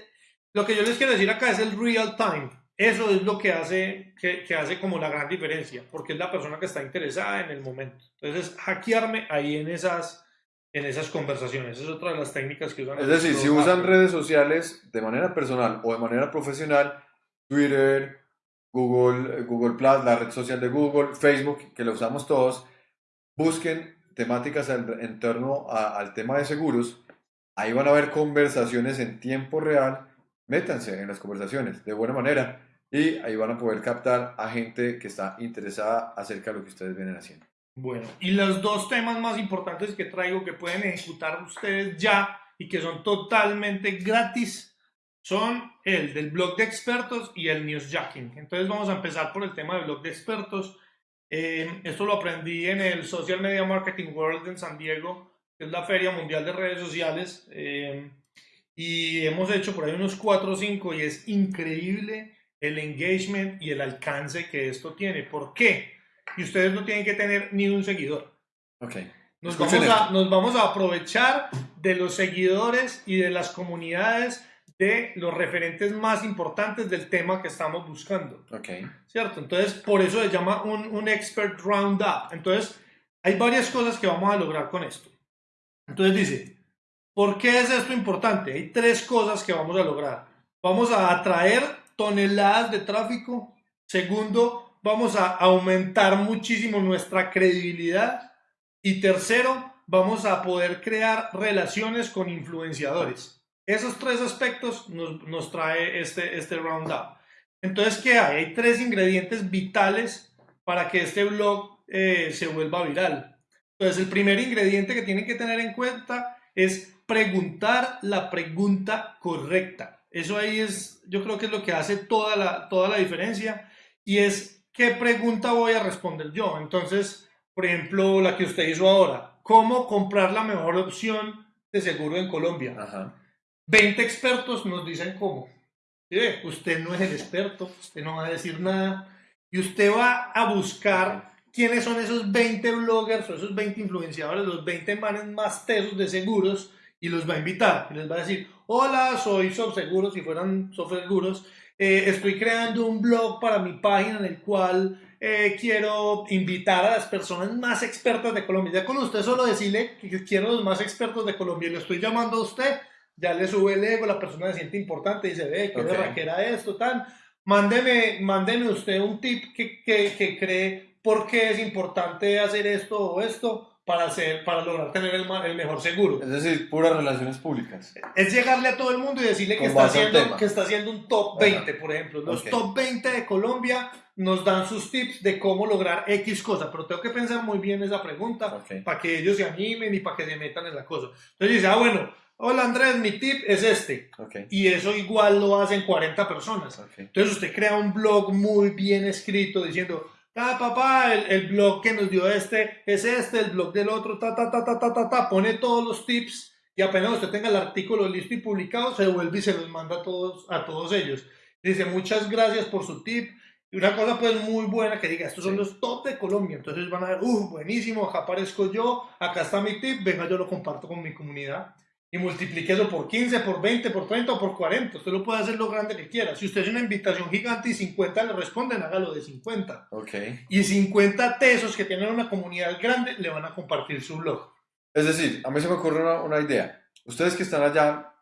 lo que yo les quiero decir acá es el real time. Eso es lo que hace, que, que, hace como la gran diferencia, porque es la persona que está interesada en el momento. Entonces, hackearme ahí en esas, en esas conversaciones. Es otra de las técnicas que usan. Es decir, si usan redes sociales de manera personal o de manera profesional, Twitter, Google, Google Plus, la red social de Google, Facebook, que lo usamos todos, busquen temáticas en, en torno a, al tema de seguros. Ahí van a ver conversaciones en tiempo real. Métanse en las conversaciones de buena manera y ahí van a poder captar a gente que está interesada acerca de lo que ustedes vienen haciendo. Bueno, y los dos temas más importantes que traigo que pueden ejecutar ustedes ya y que son totalmente gratis son el del blog de expertos y el newsjacking. Entonces vamos a empezar por el tema del blog de expertos. Eh, esto lo aprendí en el Social Media Marketing World en San Diego, que es la feria mundial de redes sociales. Eh, y hemos hecho por ahí unos 4 o 5 y es increíble el engagement y el alcance que esto tiene. ¿Por qué? Y ustedes no tienen que tener ni un seguidor. Okay. Nos vamos, a, nos vamos a aprovechar de los seguidores y de las comunidades de los referentes más importantes del tema que estamos buscando. Okay. ¿Cierto? Entonces, por eso se llama un, un expert roundup. Entonces, hay varias cosas que vamos a lograr con esto. Entonces dice, ¿por qué es esto importante? Hay tres cosas que vamos a lograr. Vamos a atraer toneladas de tráfico. Segundo, vamos a aumentar muchísimo nuestra credibilidad. Y tercero, vamos a poder crear relaciones con influenciadores. Esos tres aspectos nos, nos trae este, este roundup. Entonces, ¿qué hay? Hay tres ingredientes vitales para que este blog eh, se vuelva viral. Entonces, el primer ingrediente que tienen que tener en cuenta es preguntar la pregunta correcta. Eso ahí es, yo creo que es lo que hace toda la, toda la diferencia y es qué pregunta voy a responder yo. Entonces, por ejemplo, la que usted hizo ahora, ¿cómo comprar la mejor opción de seguro en Colombia? Ajá. 20 expertos nos dicen cómo. ¿Sí? Usted no es el experto, usted no va a decir nada y usted va a buscar quiénes son esos 20 bloggers o esos 20 influenciadores, los 20 manes más tesos de seguros y los va a invitar y les va a decir, hola, soy Sobseguros, si fueran Sobseguros, eh, estoy creando un blog para mi página en el cual eh, quiero invitar a las personas más expertas de Colombia. Ya con usted solo decirle que quiero los más expertos de Colombia y le estoy llamando a usted, ya le sube el ego, la persona se siente importante y dice, ve, qué Ok. que era esto, tan. Mándeme, mándeme usted un tip que, que, que cree por qué es importante hacer esto o esto para, hacer, para lograr tener el, el mejor seguro. Es decir, puras relaciones públicas. Es llegarle a todo el mundo y decirle que está, haciendo, que está haciendo un top Ajá. 20, por ejemplo. Los Ok. top 20 de Colombia nos dan sus tips de cómo lograr X cosa, pero tengo que pensar muy bien esa pregunta Ok. para que ellos se animen y para que se metan en la cosa. Entonces dice, ah, bueno, hola Andrés, mi tip es este. Ok. Y eso igual lo hacen 40 personas. Entonces usted crea un blog muy bien escrito diciendo, ah, papá, el, el blog que nos dio este es este, el blog del otro, ta, ta, ta, ta, ta, ta, ta, pone todos los tips y apenas usted tenga el artículo listo y publicado, se devuelve y se los manda a todos, a todos ellos. Dice, muchas gracias por su tip. Y una cosa pues muy buena que diga, estos son Sí. los top de Colombia. Entonces van a ver, uh, buenísimo, acá aparezco yo, acá está mi tip, venga, yo lo comparto con mi comunidad y multiplique eso por 15, por 20, por 30 o por 40. Usted lo puede hacer lo grande que quiera. Si usted es una invitación gigante y 50 le responden, hágalo de 50. Ok. Y 50 tesos que tienen una comunidad grande le van a compartir su blog. Es decir, a mí se me ocurre una, una idea. Ustedes que están allá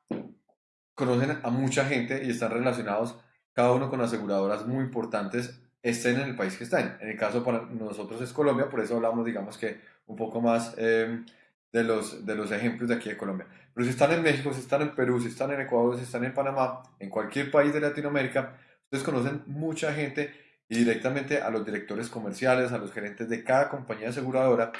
conocen a mucha gente y están relacionados cada uno con aseguradoras muy importantes, estén en el país que estén. En el caso para nosotros es Colombia, por eso hablamos, digamos que un poco más eh, de, los, de los ejemplos de aquí de Colombia. Pero si están en México, si están en Perú, si están en Ecuador, si están en Panamá, en cualquier país de Latinoamérica, ustedes conocen mucha gente y directamente a los directores comerciales, a los gerentes de cada compañía aseguradora,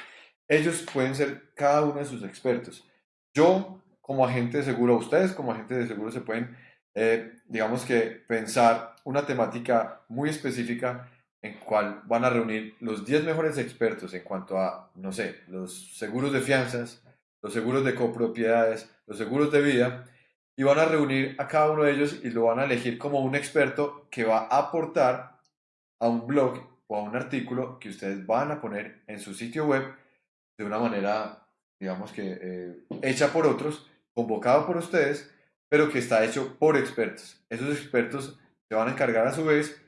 ellos pueden ser cada uno de sus expertos. Yo, como agente de seguro, ustedes como agentes de seguro se pueden, eh, digamos que, pensar una temática muy específica en cual van a reunir los 10 mejores expertos en cuanto a, no sé, los seguros de fianzas, los seguros de copropiedades, los seguros de vida, y van a reunir a cada uno de ellos y lo van a elegir como un experto que va a aportar a un blog o a un artículo que ustedes van a poner en su sitio web de una manera, digamos que eh, hecha por otros, convocado por ustedes, pero que está hecho por expertos. Esos expertos se van a encargar a su vez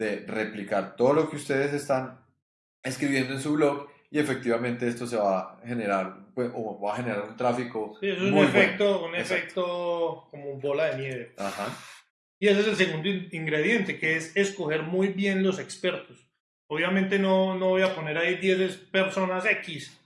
de replicar todo lo que ustedes están escribiendo en su blog y efectivamente esto se va a generar pues, o va a generar un tráfico Sí, eso es un muy bueno. efecto, un Exacto. efecto como bola de nieve. Ajá. Y ese es el segundo in- ingrediente, que es escoger muy bien los expertos. Obviamente no, no voy a poner ahí 10 personas X.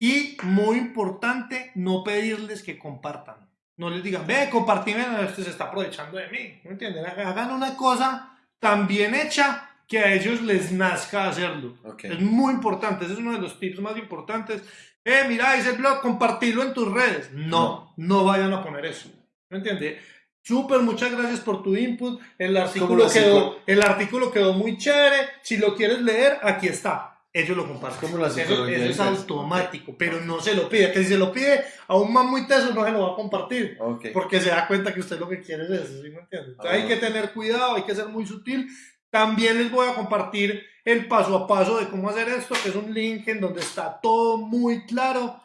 Y muy importante, no pedirles que compartan. No les digan, ve, compartime, este se está aprovechando de mí. ¿Me entienden? Hagan una cosa tan bien hecha que a ellos les nazca hacerlo. Es muy importante, ese es uno de los tips más importantes. Eh, mira, hice el blog, compartirlo en tus redes. No, no vayan a poner eso. ¿Me entiendes? Súper, muchas gracias por tu input. El artículo, quedó, el artículo quedó muy chévere. Si lo quieres leer, aquí está. Ellos lo comparten. Es como la eso, eso es automático, pero no se lo pide. Que si se lo pide a un man muy teso, no se lo va a compartir. Ok. Porque se da cuenta que usted lo que quiere es eso, ¿sí me entiende? Entonces hay Ah. que tener cuidado, hay que ser muy sutil. También les voy a compartir el paso a paso de cómo hacer esto, que es un link en donde está todo muy claro.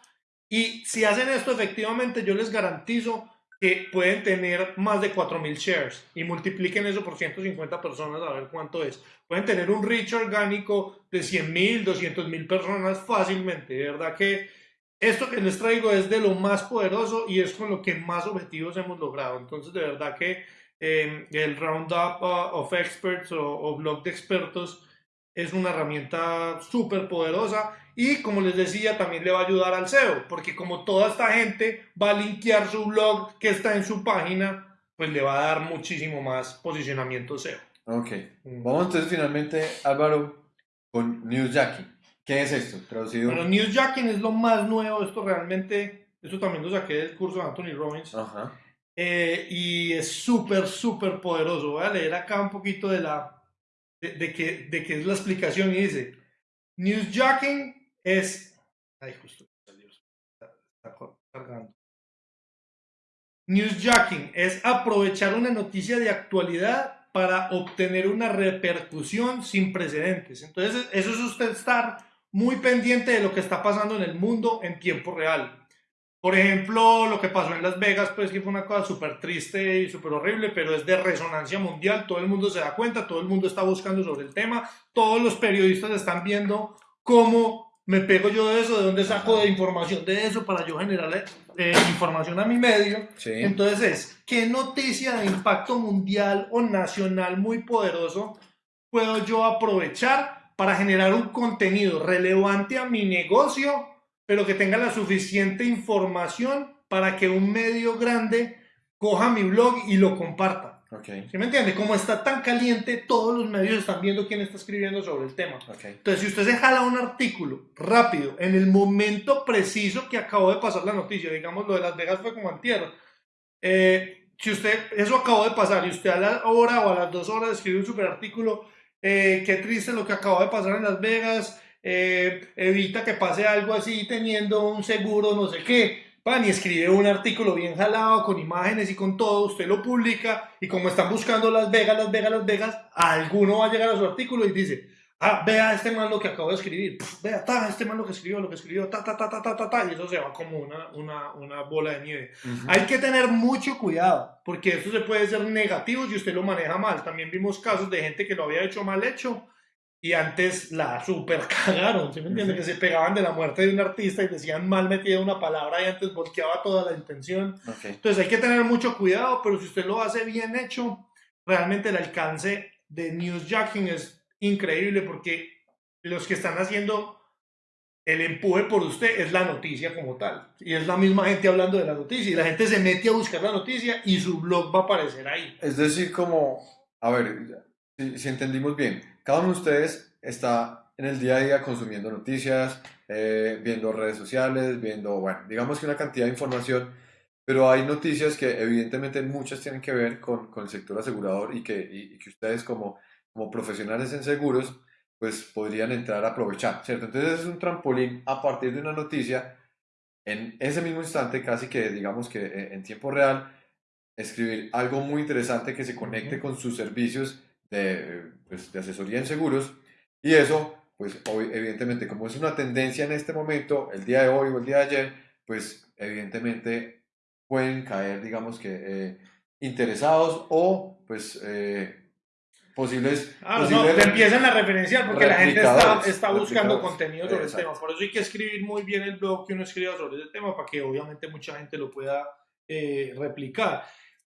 Y si hacen esto efectivamente, yo les garantizo que pueden tener más de 4.000 shares y multipliquen eso por 150 personas a ver cuánto es. Pueden tener un reach orgánico de 100.000, 200.000 personas fácilmente. De verdad que esto que les traigo es de lo más poderoso y es con lo que más objetivos hemos logrado. Entonces, de verdad que eh, el Roundup uh, of Experts o, o blog de expertos es una herramienta súper poderosa y como les decía también le va a ayudar al SEO porque como toda esta gente va a linkear su blog que está en su página pues le va a dar muchísimo más posicionamiento SEO. Ok. Vamos entonces finalmente, Álvaro, con Newsjacking. ¿Qué es esto? Traducido. Bueno, Newsjacking es lo más nuevo, esto realmente, esto también lo saqué del curso de Anthony Robbins. Ajá. Eh, y es súper, súper poderoso. Voy a leer acá un poquito de la de, de que, de que es la explicación y dice, Newsjacking es... Newsjacking es aprovechar una noticia de actualidad para obtener una repercusión sin precedentes. Entonces, eso es usted estar muy pendiente de lo que está pasando en el mundo en tiempo real. Por ejemplo, lo que pasó en Las Vegas, pues que fue una cosa súper triste y súper horrible, pero es de resonancia mundial, todo el mundo se da cuenta, todo el mundo está buscando sobre el tema, todos los periodistas están viendo cómo me pego yo de eso, de dónde saco de información de eso para yo generar eh, información a mi medio. Entonces es, ¿qué noticia de impacto mundial o nacional muy poderoso puedo yo aprovechar para generar un contenido relevante a mi negocio pero que tenga la suficiente información para que un medio grande coja mi blog y lo comparta. Okay. ¿Sí me entiende? Como está tan caliente, todos los medios están viendo quién está escribiendo sobre el tema. Entonces, si usted se jala un artículo rápido, en el momento preciso que acabó de pasar la noticia, digamos lo de Las Vegas fue como antier, eh, si usted, eso acabó de pasar y usted a la hora o a las dos horas escribe un super artículo, eh, qué triste lo que acabó de pasar en Las Vegas, eh, evita que pase algo así teniendo un seguro, no sé qué. Pan y escribe un artículo bien jalado con imágenes y con todo, usted lo publica y como están buscando Las Vegas, Las Vegas, Las Vegas, alguno va a llegar a su artículo y dice, ah, vea este man lo que acabo de escribir, vea, ta, este man lo que escribió, lo que escribió, ta, ta, ta, ta, ta, ta, ta, y eso se va como una, una, una bola de nieve. Hay que tener mucho cuidado, porque eso se puede ser negativo si usted lo maneja mal. También vimos casos de gente que lo había hecho mal hecho y antes la super cagaron, ¿sí me entiendes? Que se pegaban de la muerte de un artista y decían mal metida una palabra y antes volteaba toda la intención. Entonces hay que tener mucho cuidado, pero si usted lo hace bien hecho, realmente el alcance de newsjacking es increíble porque los que están haciendo el empuje por usted es la noticia como tal. Y es la misma gente hablando de la noticia. Y la gente se mete a buscar la noticia y su blog va a aparecer ahí. Es decir, como, a ver, si entendimos bien, cada uno de ustedes está en el día a día consumiendo noticias, eh, viendo redes sociales, viendo, bueno, digamos que una cantidad de información, pero hay noticias que evidentemente muchas tienen que ver con, con el sector asegurador y que, y, que ustedes como, como profesionales en seguros, pues podrían entrar a aprovechar, ¿cierto? Entonces es un trampolín a partir de una noticia, en ese mismo instante, casi que digamos que eh, en tiempo real, escribir algo muy interesante que se conecte con sus servicios de, pues, de asesoría en seguros y eso, pues hoy, evidentemente, como es una tendencia en este momento, el día de hoy o el día de ayer, pues evidentemente pueden caer, digamos que, eh, interesados o pues eh, posibles... Ah, no, te empiezan a referenciar porque la gente está, está buscando contenido sobre el tema. Por eso hay que escribir muy bien el blog que uno escriba sobre ese tema para que obviamente mucha gente lo pueda eh, replicar.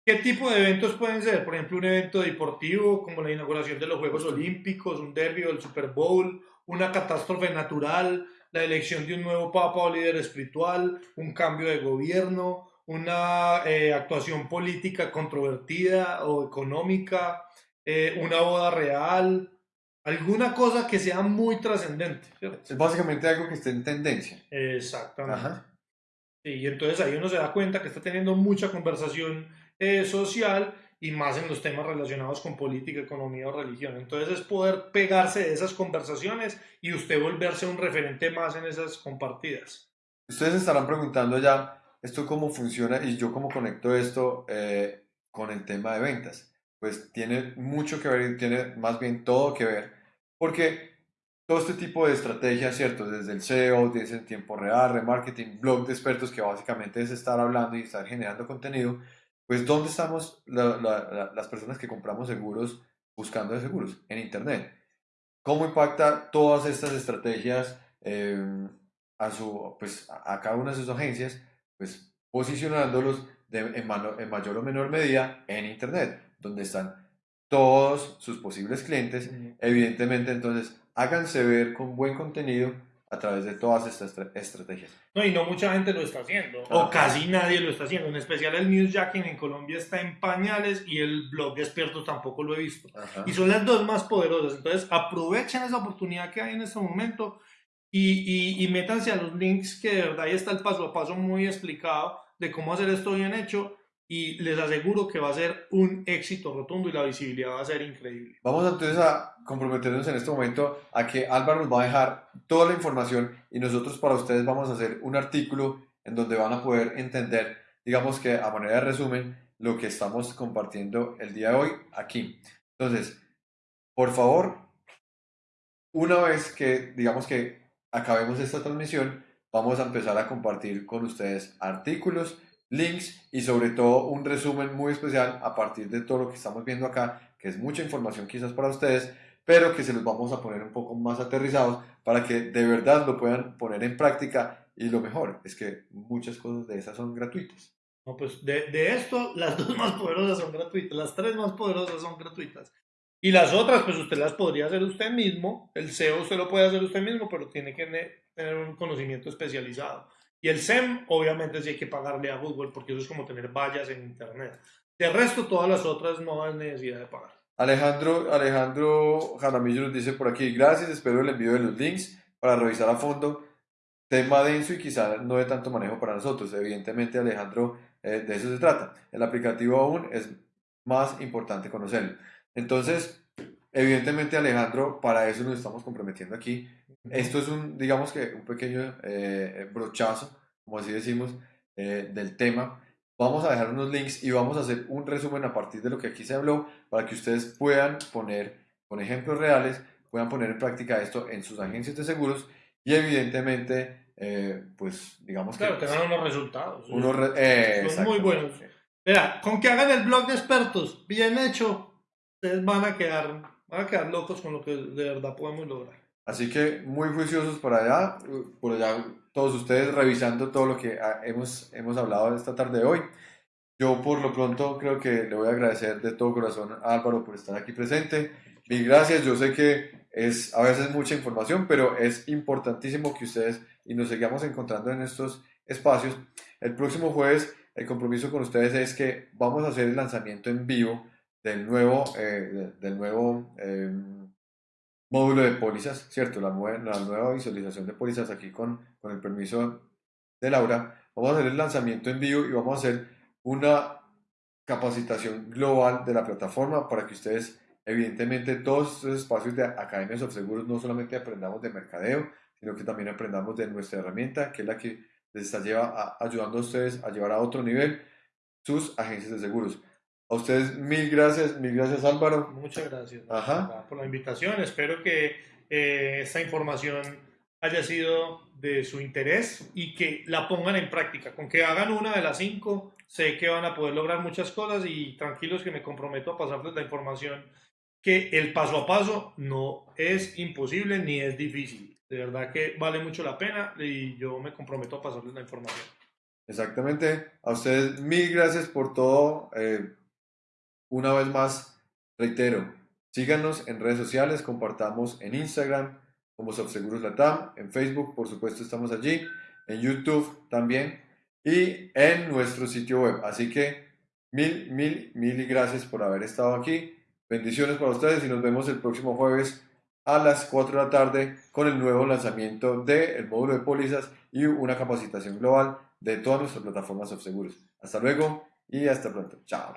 ¿Qué tipo de eventos pueden ser? Por ejemplo, un evento deportivo como la inauguración de los Juegos Olímpicos, un derby o el Super Bowl, una catástrofe natural, la elección de un nuevo papa o líder espiritual, un cambio de gobierno, una eh, actuación política controvertida o económica, eh, una boda real, alguna cosa que sea muy trascendente. Es básicamente algo que esté en tendencia. Exactamente. y entonces ahí uno se da cuenta que está teniendo mucha conversación eh, social y más en los temas relacionados con política, economía o religión. Entonces es poder pegarse de esas conversaciones y usted volverse un referente más en esas compartidas. Ustedes estarán preguntando ya, ¿esto cómo funciona y yo cómo conecto esto eh, con el tema de ventas? Pues tiene mucho que ver, tiene más bien todo que ver, porque todo este tipo de estrategias, ¿cierto? Desde el SEO, desde el tiempo real, remarketing, blog de expertos, que básicamente es estar hablando y estar generando contenido, pues ¿dónde estamos las personas que compramos seguros buscando de seguros? En Internet. ¿Cómo impacta todas estas estrategias em, a, su, pues, a cada una de sus agencias? Pues posicionándolos en, en mayor o menor medida en Internet, donde están todos sus posibles clientes. Evidentemente, entonces, háganse ver con buen contenido a través de todas estas estrategias. No, y no mucha gente lo está haciendo, o casi nadie lo está haciendo. En especial el newsjacking en Colombia está en pañales y el blog de expertos tampoco lo he visto. Y son las dos más poderosas. Entonces, aprovechen esa oportunidad que hay en este momento y, y, y métanse a los links que de verdad ahí está el paso a paso muy explicado de cómo hacer esto bien hecho y les aseguro que va a ser un éxito rotundo y la visibilidad va a ser increíble. Vamos entonces a comprometernos en este momento a que Álvaro nos va a dejar toda la información y nosotros para ustedes vamos a hacer un artículo en donde van a poder entender digamos que a manera de resumen, lo que estamos compartiendo el día de hoy aquí. Entonces, por favor, una vez que, digamos que acabemos esta transmisión, vamos a empezar a compartir con ustedes artículos, links y sobre todo un resumen muy especial a partir de todo lo que estamos viendo acá, que es mucha información quizás para ustedes, pero que se los vamos a poner un poco más aterrizados para que de verdad lo puedan poner en práctica y lo mejor es que muchas cosas de esas son gratuitas. No, pues de, de esto, las dos más poderosas son gratuitas, las tres más poderosas son gratuitas. Y las otras, pues usted las podría hacer usted mismo. El SEO usted lo puede hacer usted mismo, pero tiene que tener un conocimiento especializado. Y el SEM, obviamente, sí hay que pagarle a Google, porque eso es como tener vallas en Internet. De resto, todas las otras no hay necesidad de pagar. Alejandro, Alejandro Jaramillo nos dice por aquí, gracias, espero el envío de los links para revisar a fondo. Tema denso y quizá no de tanto manejo para nosotros. Evidentemente, Alejandro, eh, de eso se trata. El aplicativo aún es más importante conocerlo. Entonces, evidentemente, Alejandro, para eso nos estamos comprometiendo aquí. Esto es un, digamos que, un pequeño eh, brochazo, como así decimos, eh, del tema. Vamos a dejar unos links y vamos a hacer un resumen a partir de lo que aquí se habló para que ustedes puedan poner, con ejemplos reales, puedan poner en práctica esto en sus agencias de seguros y evidentemente, eh, pues digamos claro, que... tengan unos resultados. Unos son muy buenos. Mira, con que hagan el blog de expertos bien hecho, ustedes van a quedar, van a quedar locos con lo que de verdad podemos lograr. Así que muy juiciosos por allá, por allá todos ustedes revisando todo lo que hemos, hemos hablado esta tarde de hoy. Yo por lo pronto creo que le voy a agradecer de todo corazón a Álvaro por estar aquí presente. Mil gracias, yo sé que es a veces mucha información, pero es importantísimo que ustedes y nos sigamos encontrando en estos espacios. El próximo jueves el compromiso con ustedes es que vamos a hacer el lanzamiento en vivo del nuevo, eh, del nuevo eh, módulo de pólizas, ¿cierto? La, la nueva visualización de pólizas aquí con, con el permiso de Laura. Vamos a hacer el lanzamiento en vivo y vamos a hacer una capacitación global de la plataforma para que ustedes, evidentemente, todos estos espacios de Academias of Seguros no solamente aprendamos de mercadeo, sino que también aprendamos de nuestra herramienta, que es la que les está lleva ayudando a ustedes a llevar a otro nivel sus agencias de seguros. A ustedes mil gracias, mil gracias Álvaro. Muchas gracias por la invitación. Espero que eh, esta información haya sido de su interés y que la pongan en práctica. Con que hagan una de las cinco, sé que van a poder lograr muchas cosas y tranquilos que me comprometo a pasarles la información que el paso a paso no es imposible ni es difícil. De verdad que vale mucho la pena y yo me comprometo a pasarles la información. Exactamente. A ustedes mil gracias por todo. Eh, una vez más, reitero, síganos en redes sociales, compartamos en Instagram como Subseguros Latam, en Facebook, por supuesto, estamos allí, en YouTube también y en nuestro sitio web. Así que mil, mil, mil gracias por haber estado aquí. Bendiciones para ustedes y nos vemos el próximo jueves a las 4 de la tarde con el nuevo lanzamiento del módulo de pólizas y una capacitación global de todas nuestras plataformas de seguros. Hasta luego y hasta pronto. Chao.